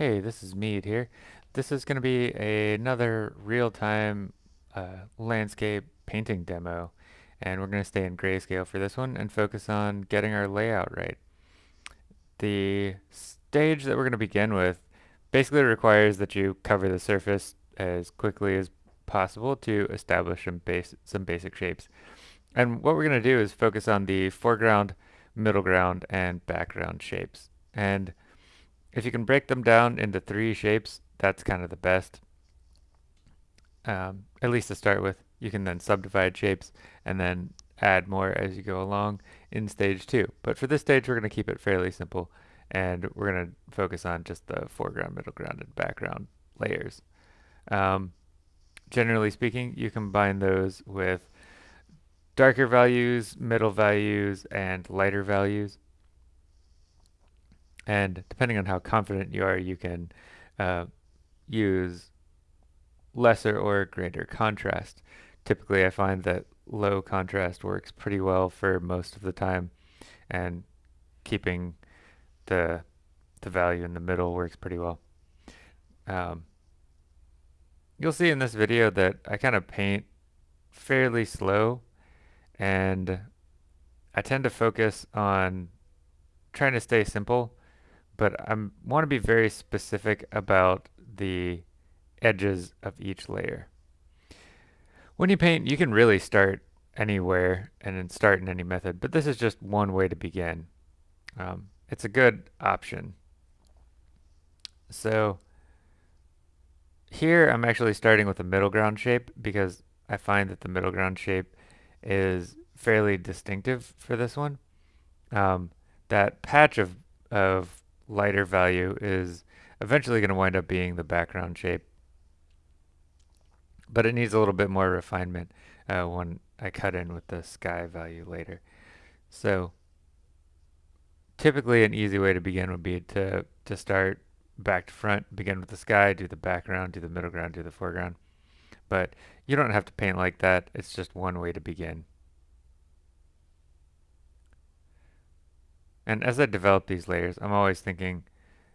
Hey, this is Mead here. This is going to be a, another real-time uh, landscape painting demo, and we're going to stay in grayscale for this one and focus on getting our layout right. The stage that we're going to begin with basically requires that you cover the surface as quickly as possible to establish some, base, some basic shapes. And what we're going to do is focus on the foreground, middle ground, and background shapes. And if you can break them down into three shapes, that's kind of the best. Um, at least to start with. You can then subdivide shapes and then add more as you go along in stage two. But for this stage, we're going to keep it fairly simple and we're going to focus on just the foreground, middle ground, and background layers. Um, generally speaking, you combine those with darker values, middle values, and lighter values. And depending on how confident you are, you can uh, use lesser or greater contrast. Typically, I find that low contrast works pretty well for most of the time, and keeping the the value in the middle works pretty well. Um, you'll see in this video that I kind of paint fairly slow, and I tend to focus on trying to stay simple but I want to be very specific about the edges of each layer. When you paint, you can really start anywhere and then start in any method, but this is just one way to begin. Um, it's a good option. So here I'm actually starting with a middle ground shape because I find that the middle ground shape is fairly distinctive for this one. Um, that patch of, of lighter value is eventually going to wind up being the background shape. But it needs a little bit more refinement uh, when I cut in with the sky value later. So typically an easy way to begin would be to, to start back to front, begin with the sky, do the background, do the middle ground, do the foreground. But you don't have to paint like that. It's just one way to begin. And as I develop these layers, I'm always thinking,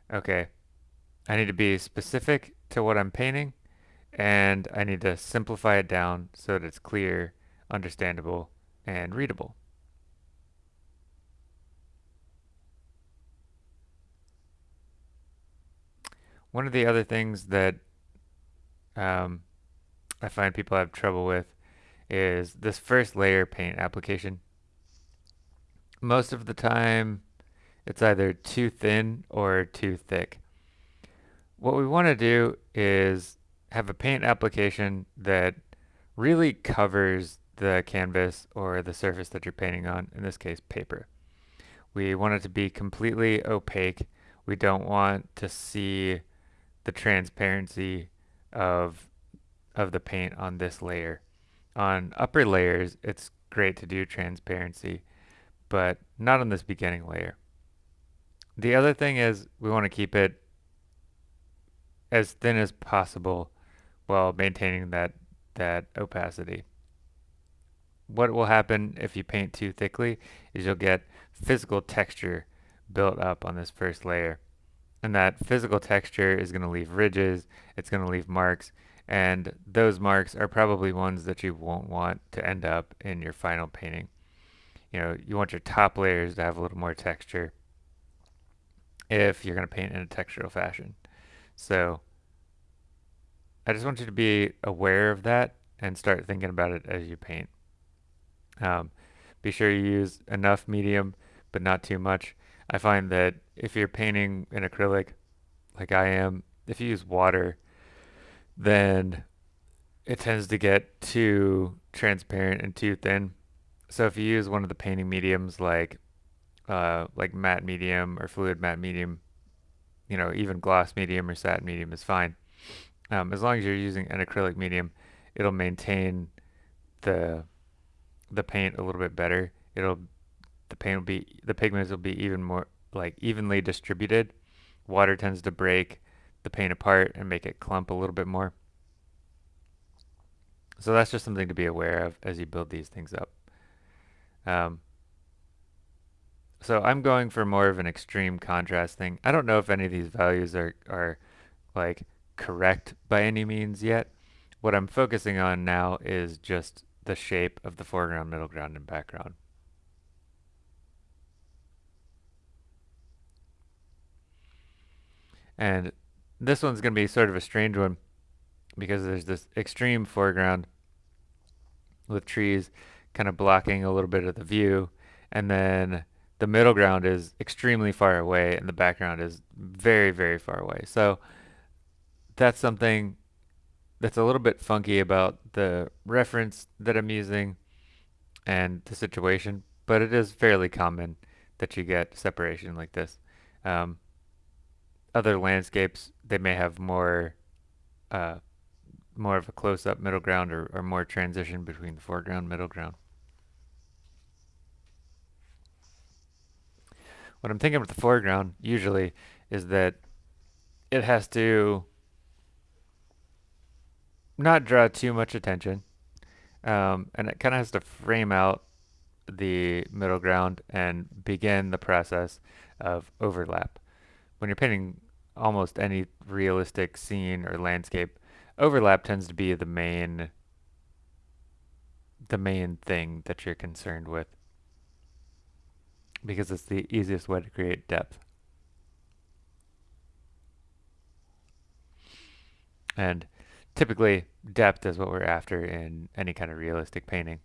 okay, I need to be specific to what I'm painting, and I need to simplify it down so that it's clear, understandable, and readable. One of the other things that um, I find people have trouble with is this first layer paint application. Most of the time, it's either too thin or too thick. What we want to do is have a paint application that really covers the canvas or the surface that you're painting on, in this case paper. We want it to be completely opaque. We don't want to see the transparency of, of the paint on this layer. On upper layers, it's great to do transparency, but not on this beginning layer. The other thing is we want to keep it as thin as possible while maintaining that, that opacity. What will happen if you paint too thickly is you'll get physical texture built up on this first layer. And that physical texture is going to leave ridges, it's going to leave marks, and those marks are probably ones that you won't want to end up in your final painting. You know, you want your top layers to have a little more texture if you're going to paint in a textural fashion. So I just want you to be aware of that and start thinking about it as you paint. Um, be sure you use enough medium, but not too much. I find that if you're painting in acrylic, like I am, if you use water, then it tends to get too transparent and too thin. So if you use one of the painting mediums like uh, like matte medium or fluid matte medium, you know, even gloss medium or satin medium is fine. Um, as long as you're using an acrylic medium, it'll maintain the the paint a little bit better. It'll the paint will be the pigments will be even more like evenly distributed. Water tends to break the paint apart and make it clump a little bit more. So that's just something to be aware of as you build these things up. Um, So I'm going for more of an extreme contrast thing. I don't know if any of these values are, are like correct by any means yet. What I'm focusing on now is just the shape of the foreground, middle ground, and background. And this one's going to be sort of a strange one because there's this extreme foreground with trees kind of blocking a little bit of the view. And then the middle ground is extremely far away and the background is very, very far away. So that's something that's a little bit funky about the reference that I'm using and the situation, but it is fairly common that you get separation like this. Um, other landscapes, they may have more uh, more of a close-up middle ground or, or more transition between the foreground middle ground. What I'm thinking with the foreground usually is that it has to not draw too much attention um, and it kind of has to frame out the middle ground and begin the process of overlap. When you're painting almost any realistic scene or landscape, overlap tends to be the main the main thing that you're concerned with because it's the easiest way to create depth. And typically depth is what we're after in any kind of realistic painting.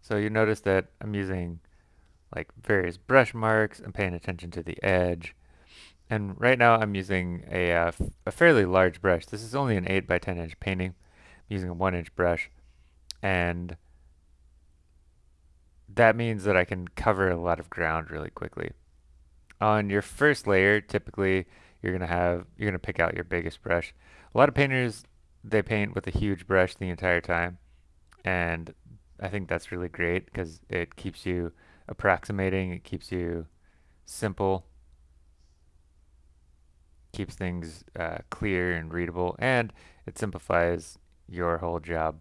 So you notice that I'm using like various brush marks, I'm paying attention to the edge, and right now I'm using a, uh, a fairly large brush. This is only an 8 by 10 inch painting. I'm using a 1 inch brush. And that means that I can cover a lot of ground really quickly. On your first layer, typically you're gonna have you're gonna pick out your biggest brush. A lot of painters they paint with a huge brush the entire time, and I think that's really great because it keeps you approximating, it keeps you simple keeps things uh, clear and readable, and it simplifies your whole job.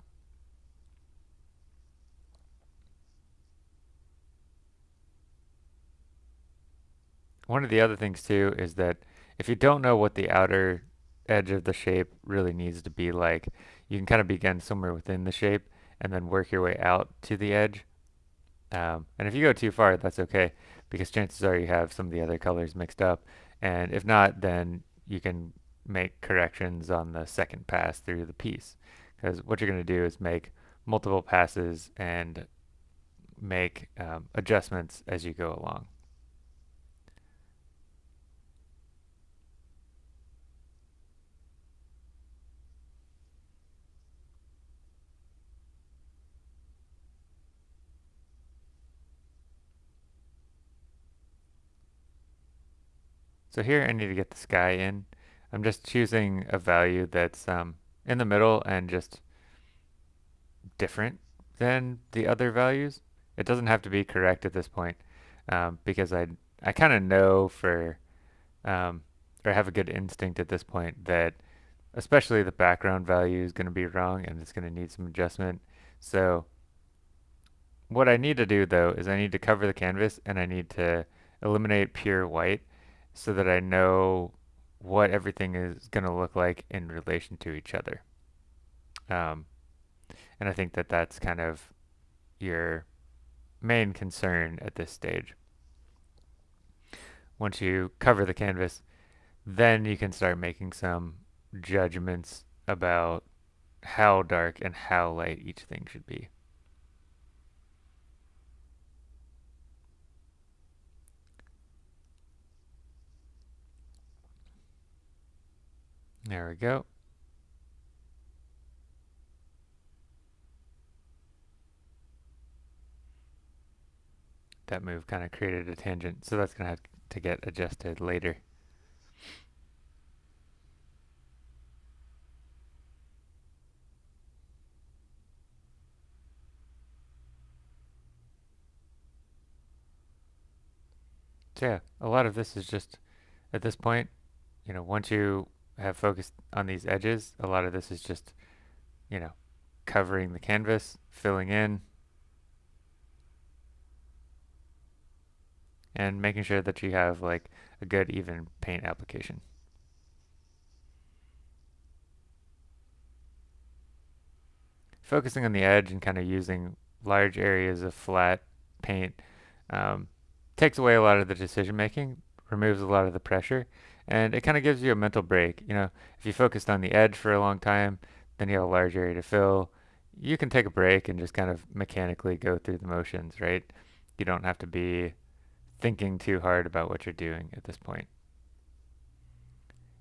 One of the other things too is that if you don't know what the outer edge of the shape really needs to be like, you can kind of begin somewhere within the shape and then work your way out to the edge. Um, and if you go too far, that's okay because chances are you have some of the other colors mixed up and if not, then you can make corrections on the second pass through the piece. Because what you're going to do is make multiple passes and make um, adjustments as you go along. So here I need to get the sky in. I'm just choosing a value that's um, in the middle and just different than the other values. It doesn't have to be correct at this point um, because I, I kind of know for, um, or have a good instinct at this point that especially the background value is going to be wrong and it's going to need some adjustment. So what I need to do though is I need to cover the canvas and I need to eliminate pure white so that I know what everything is going to look like in relation to each other. Um, and I think that that's kind of your main concern at this stage. Once you cover the canvas, then you can start making some judgments about how dark and how light each thing should be. There we go. That move kind of created a tangent, so that's going to have to get adjusted later. So yeah, a lot of this is just, at this point, you know, once you have focused on these edges, a lot of this is just, you know, covering the canvas, filling in. and making sure that you have like a good even paint application. Focusing on the edge and kind of using large areas of flat paint um, takes away a lot of the decision making, removes a lot of the pressure, and it kind of gives you a mental break. You know, if you focused on the edge for a long time, then you have a large area to fill. You can take a break and just kind of mechanically go through the motions, right? You don't have to be thinking too hard about what you're doing at this point.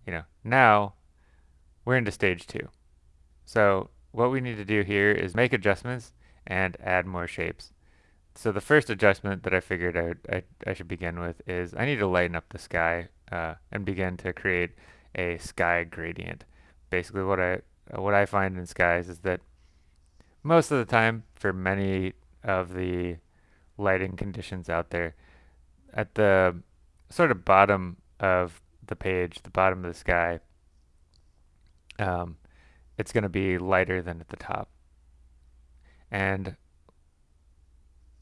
You know, now we're into stage two. So what we need to do here is make adjustments and add more shapes. So the first adjustment that I figured I, I, I should begin with is I need to lighten up the sky uh, and begin to create a sky gradient. Basically what I what I find in skies is that most of the time for many of the lighting conditions out there at the sort of bottom of the page, the bottom of the sky, um, it's going to be lighter than at the top. And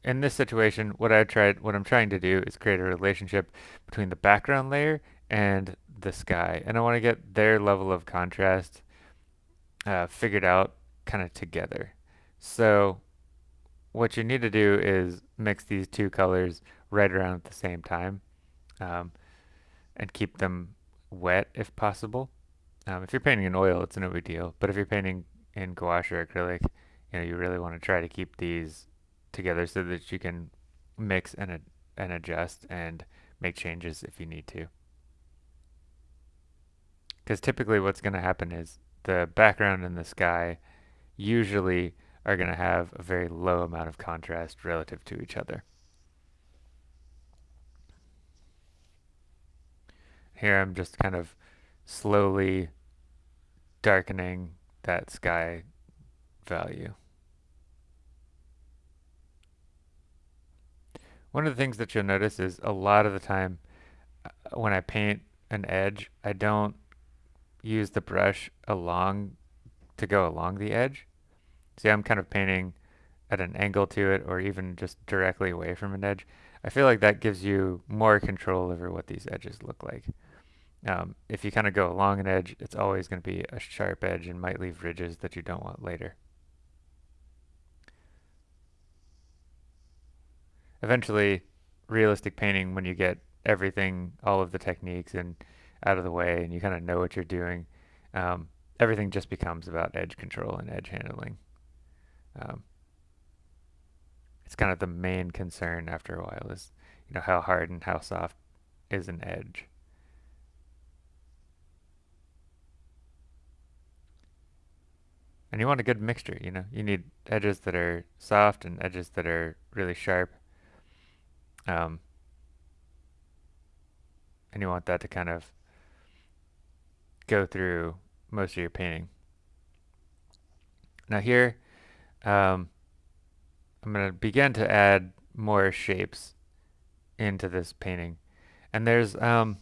in this situation, what I tried, what I'm trying to do is create a relationship between the background layer and the sky, and I want to get their level of contrast uh, figured out kind of together. So what you need to do is mix these two colors right around at the same time um, and keep them wet if possible. Um, if you're painting in oil, it's no big deal, but if you're painting in gouache or acrylic, you know, you really want to try to keep these together so that you can mix and, and adjust and make changes if you need to. Because typically what's going to happen is the background and the sky usually are going to have a very low amount of contrast relative to each other. Here I'm just kind of slowly darkening that sky value. One of the things that you'll notice is a lot of the time uh, when I paint an edge, I don't use the brush along to go along the edge. See, I'm kind of painting at an angle to it or even just directly away from an edge. I feel like that gives you more control over what these edges look like. Um, if you kind of go along an edge, it's always going to be a sharp edge and might leave ridges that you don't want later. Eventually realistic painting when you get everything, all of the techniques and out of the way and you kind of know what you're doing, um, everything just becomes about edge control and edge handling. Um, it's kind of the main concern after a while is, you know, how hard and how soft is an edge. And you want a good mixture, you know. You need edges that are soft and edges that are really sharp. Um, and you want that to kind of go through most of your painting. Now here, um, I'm going to begin to add more shapes into this painting. And there's um,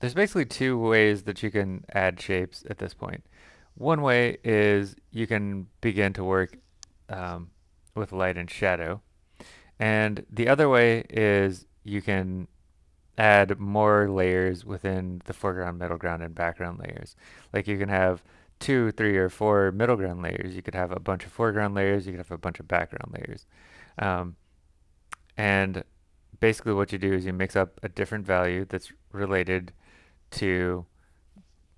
there's basically two ways that you can add shapes at this point. One way is you can begin to work um, with light and shadow. And the other way is you can add more layers within the foreground, middle ground, and background layers. Like you can have two, three, or four middle ground layers. You could have a bunch of foreground layers. You could have a bunch of background layers. Um, and basically what you do is you mix up a different value that's related to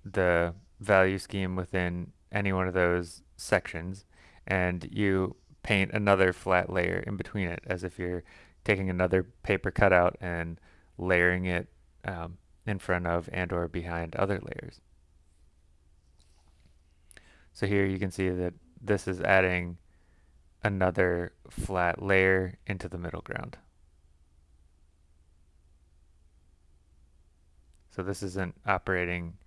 the value scheme within any one of those sections and you paint another flat layer in between it as if you're taking another paper cutout and layering it um, in front of and or behind other layers. So here you can see that this is adding another flat layer into the middle ground. So this isn't operating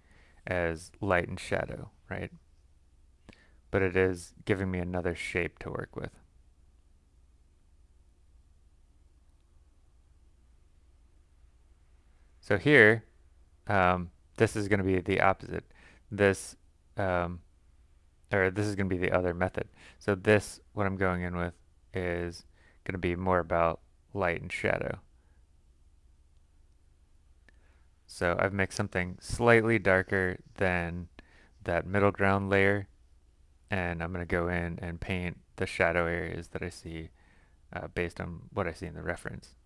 as light and shadow, right? But it is giving me another shape to work with. So here, um, this is going to be the opposite. This, um, or this is going to be the other method. So this, what I'm going in with, is going to be more about light and shadow. So I've mixed something slightly darker than that middle ground layer and I'm going to go in and paint the shadow areas that I see uh, based on what I see in the reference.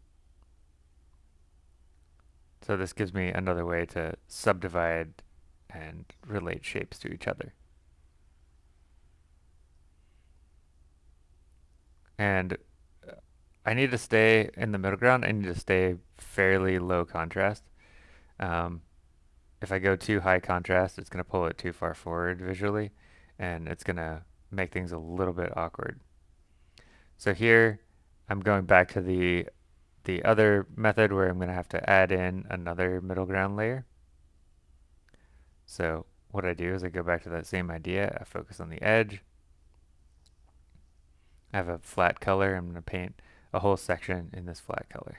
So this gives me another way to subdivide and relate shapes to each other. And uh, I need to stay in the middle ground. I need to stay fairly low contrast. Um, if I go too high contrast, it's going to pull it too far forward visually, and it's to make things a little bit awkward. So here, I'm going back to the the other method where I'm to have to add in another middle ground layer. So what I do is I go back to that same idea. I focus on the edge. I have a flat color. I'm to paint a whole section in this flat color.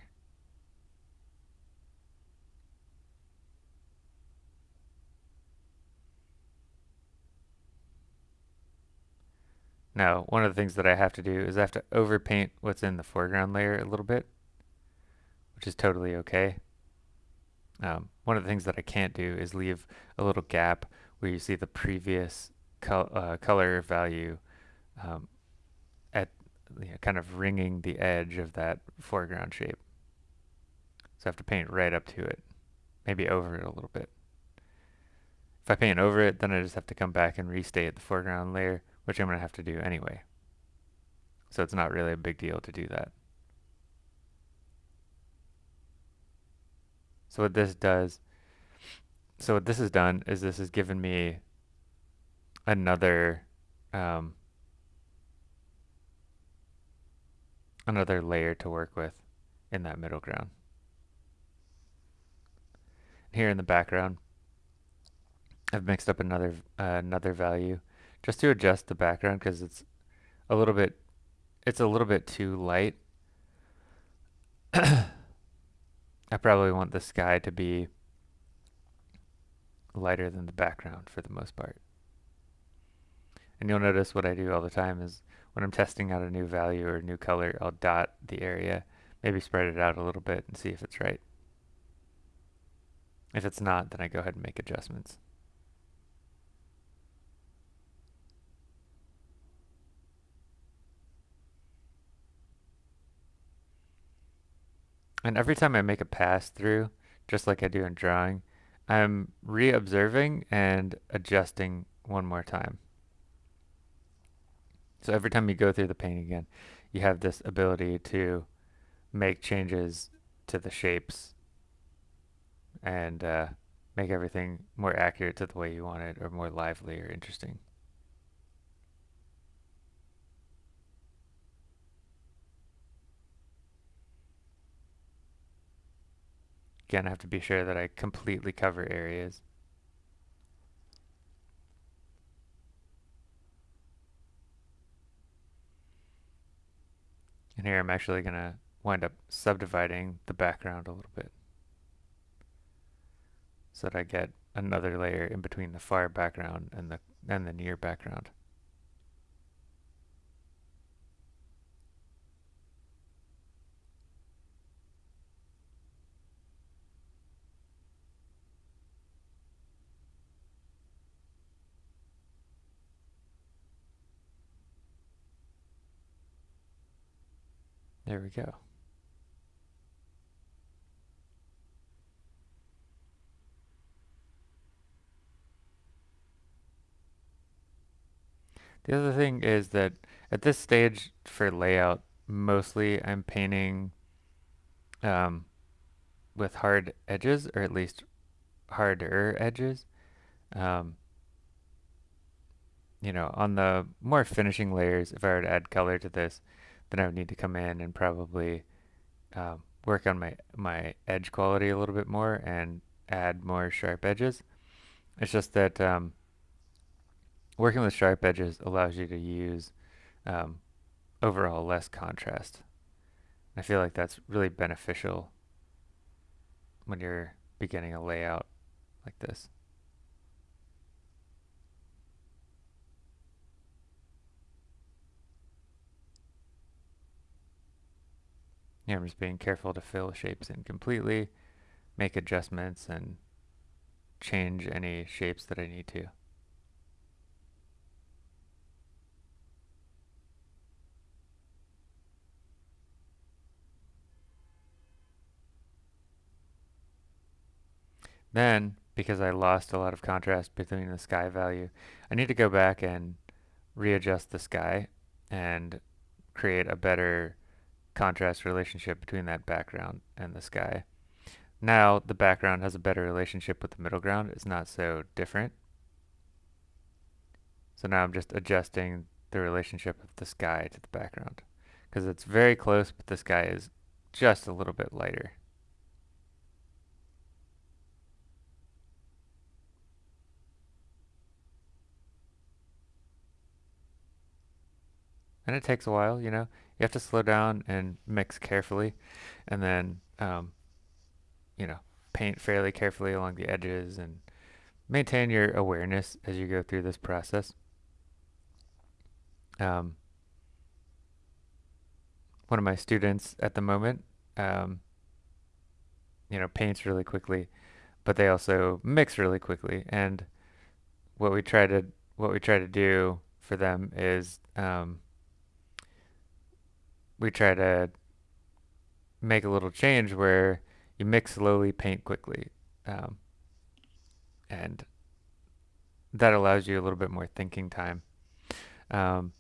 Now, one of the things that I have to do is I have to overpaint what's in the foreground layer a little bit, which is totally okay. Um, one of the things that I can't do is leave a little gap where you see the previous col uh, color value um, at you know, kind of ringing the edge of that foreground shape. So I have to paint right up to it, maybe over it a little bit. If I paint over it, then I just have to come back and restate the foreground layer which I'm going to have to do anyway. So it's not really a big deal to do that. So what this does, so what this has done is this has given me another um, another layer to work with in that middle ground. Here in the background, I've mixed up another uh, another value just to adjust the background because it's a little bit it's a little bit too light. I probably want the sky to be lighter than the background for the most part. And you'll notice what I do all the time is when I'm testing out a new value or a new color, I'll dot the area, maybe spread it out a little bit and see if it's right. If it's not, then I go ahead and make adjustments. And every time I make a pass through, just like I do in drawing, I'm re-observing and adjusting one more time. So every time you go through the painting again, you have this ability to make changes to the shapes and uh, make everything more accurate to the way you want it or more lively or interesting. Again, I have to be sure that I completely cover areas. And here I'm actually going to wind up subdividing the background a little bit so that I get another layer in between the far background and the and the near background. There we go. The other thing is that at this stage for layout, mostly I'm painting um, with hard edges, or at least harder edges. Um, you know, on the more finishing layers, if I were to add color to this, then I would need to come in and probably um, work on my, my edge quality a little bit more and add more sharp edges. It's just that um, working with sharp edges allows you to use um, overall less contrast. I feel like that's really beneficial when you're beginning a layout like this. Yeah, I'm just being careful to fill shapes in completely, make adjustments, and change any shapes that I need to. Then, because I lost a lot of contrast between the sky value, I need to go back and readjust the sky and create a better contrast relationship between that background and the sky. Now the background has a better relationship with the middle ground. It's not so different. So now I'm just adjusting the relationship of the sky to the background because it's very close, but the sky is just a little bit lighter. And it takes a while, you know. You have to slow down and mix carefully, and then, um, you know, paint fairly carefully along the edges and maintain your awareness as you go through this process. Um, one of my students at the moment, um, you know, paints really quickly, but they also mix really quickly. And what we try to what we try to do for them is um, we try to make a little change where you mix slowly, paint quickly. Um, and that allows you a little bit more thinking time. Um,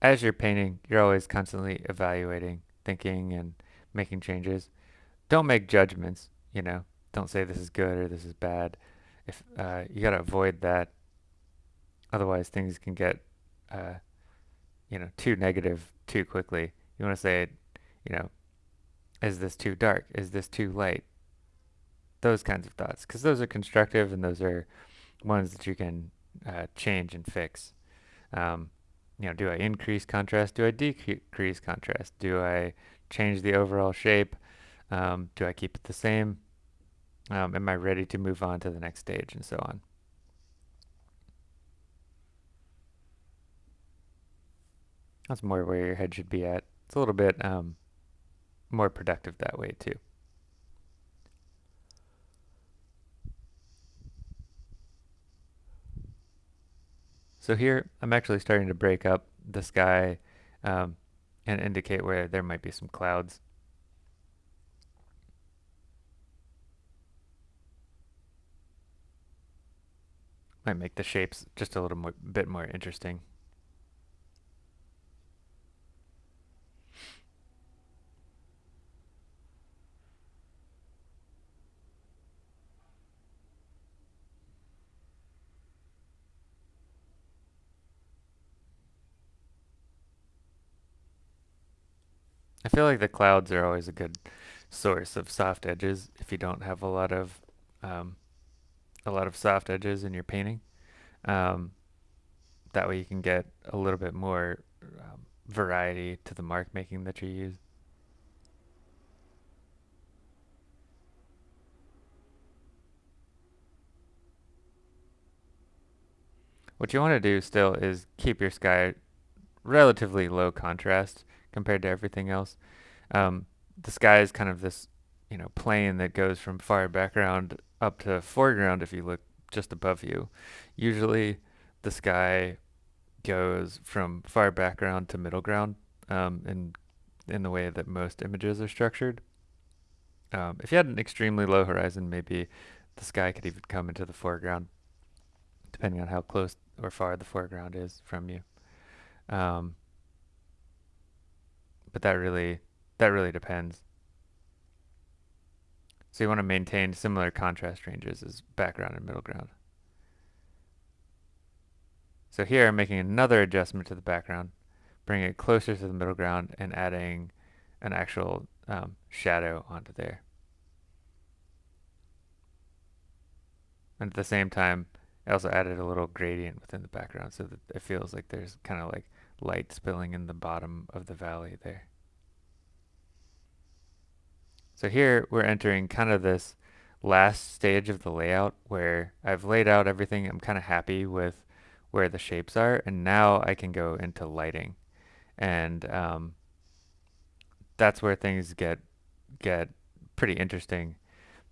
as you're painting, you're always constantly evaluating, thinking, and making changes. Don't make judgments, you know. Don't say this is good or this is bad. If uh, you gotta avoid that, otherwise things can get, uh, you know, too negative too quickly. You want to say, you know, is this too dark? Is this too light? Those kinds of thoughts, because those are constructive and those are ones that you can uh, change and fix. Um, you know, do I increase contrast? Do I decrease contrast? Do I change the overall shape? Um, do I keep it the same? Um, am I ready to move on to the next stage and so on? That's more where your head should be at. It's a little bit um, more productive that way too. So here I'm actually starting to break up the sky um, and indicate where there might be some clouds. Might make the shapes just a little more, bit more interesting. I feel like the clouds are always a good source of soft edges if you don't have a lot of um, a lot of soft edges in your painting. Um, that way you can get a little bit more um, variety to the mark making that you use. What you want to do still is keep your sky relatively low contrast compared to everything else. Um, the sky is kind of this, you know, plane that goes from far background up to foreground if you look just above you. Usually the sky goes from far background to middle ground um, in, in the way that most images are structured. Um, if you had an extremely low horizon, maybe the sky could even come into the foreground, depending on how close or far the foreground is from you. Um, but that really that really depends. So you want to maintain similar contrast ranges as background and middle ground. So here I'm making another adjustment to the background, bringing it closer to the middle ground and adding an actual um, shadow onto there. And at the same time, I also added a little gradient within the background so that it feels like there's kind of like light spilling in the bottom of the valley there. So here we're entering kind of this last stage of the layout where I've laid out everything. I'm kind of happy with where the shapes are and now I can go into lighting and um, that's where things get get pretty interesting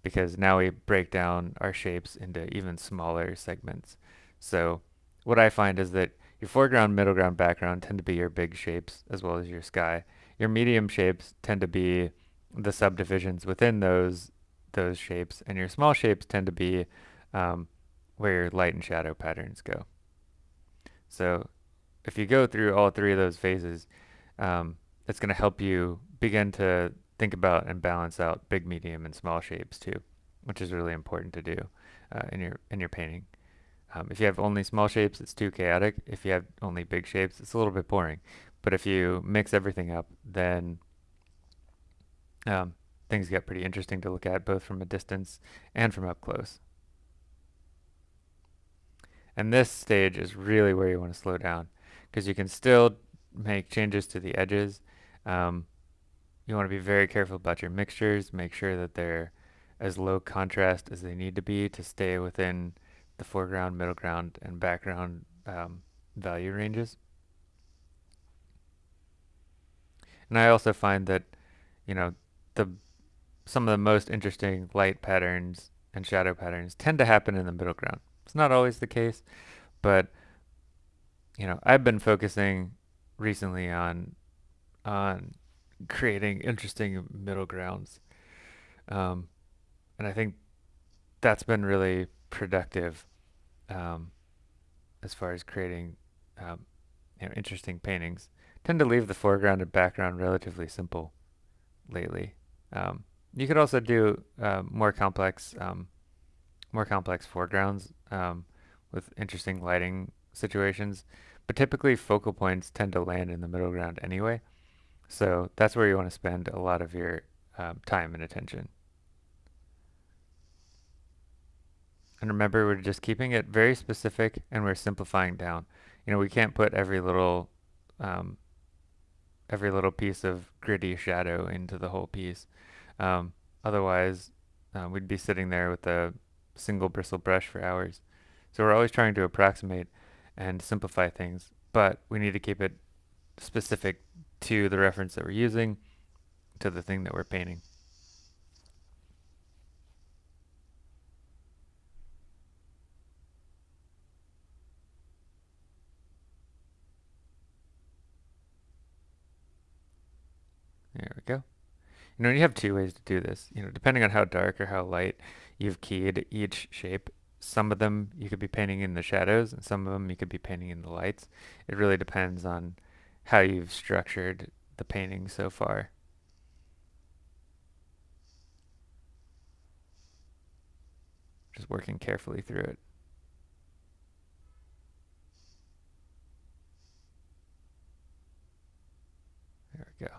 because now we break down our shapes into even smaller segments. So what I find is that your foreground, middle ground, background tend to be your big shapes as well as your sky. Your medium shapes tend to be the subdivisions within those those shapes, and your small shapes tend to be um, where your light and shadow patterns go. So if you go through all three of those phases, um, it's going to help you begin to think about and balance out big, medium, and small shapes too, which is really important to do uh, in your in your painting. Um, if you have only small shapes, it's too chaotic. If you have only big shapes, it's a little bit boring. But if you mix everything up, then um, things get pretty interesting to look at both from a distance and from up close. And this stage is really where you want to slow down because you can still make changes to the edges. Um, you want to be very careful about your mixtures, make sure that they're as low contrast as they need to be to stay within the foreground, middle ground, and background um, value ranges. And I also find that, you know, the some of the most interesting light patterns and shadow patterns tend to happen in the middle ground. It's not always the case, but you know, I've been focusing recently on on creating interesting middle grounds. Um, and I think that's been really productive um, as far as creating um, you know, interesting paintings. Tend to leave the foreground and background relatively simple lately. Um, you could also do uh, more complex, um, more complex foregrounds um, with interesting lighting situations, but typically focal points tend to land in the middle ground anyway. So that's where you want to spend a lot of your time and attention. And remember, we're just keeping it very specific and we're simplifying down. You know, we can't put every little um, every little piece of gritty shadow into the whole piece. Um, otherwise, uh, we'd be sitting there with a single bristle brush for hours. So we're always trying to approximate and simplify things, but we need to keep it specific to the reference that we're using, to the thing that we're painting. There we go. You know, you have two ways to do this. You know, depending on how dark or how light you've keyed each shape, some of them you could be painting in the shadows, and some of them you could be painting in the lights. It really depends on how you've structured the painting so far. Just working carefully through it. There we go.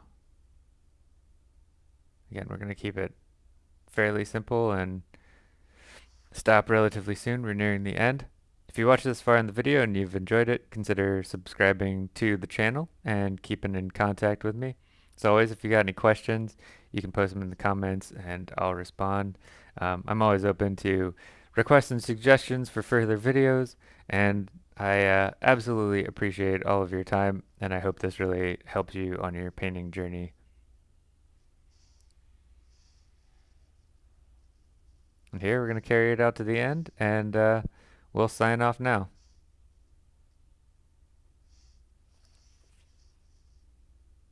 Again, we're going to keep it fairly simple and stop relatively soon. We're nearing the end. If you watched this far in the video and you've enjoyed it, consider subscribing to the channel and keeping in contact with me. As always, if you got any questions, you can post them in the comments and I'll respond. Um, I'm always open to requests and suggestions for further videos, and I uh, absolutely appreciate all of your time, and I hope this really helps you on your painting journey. And here we're going to carry it out to the end, and uh, We'll sign off now.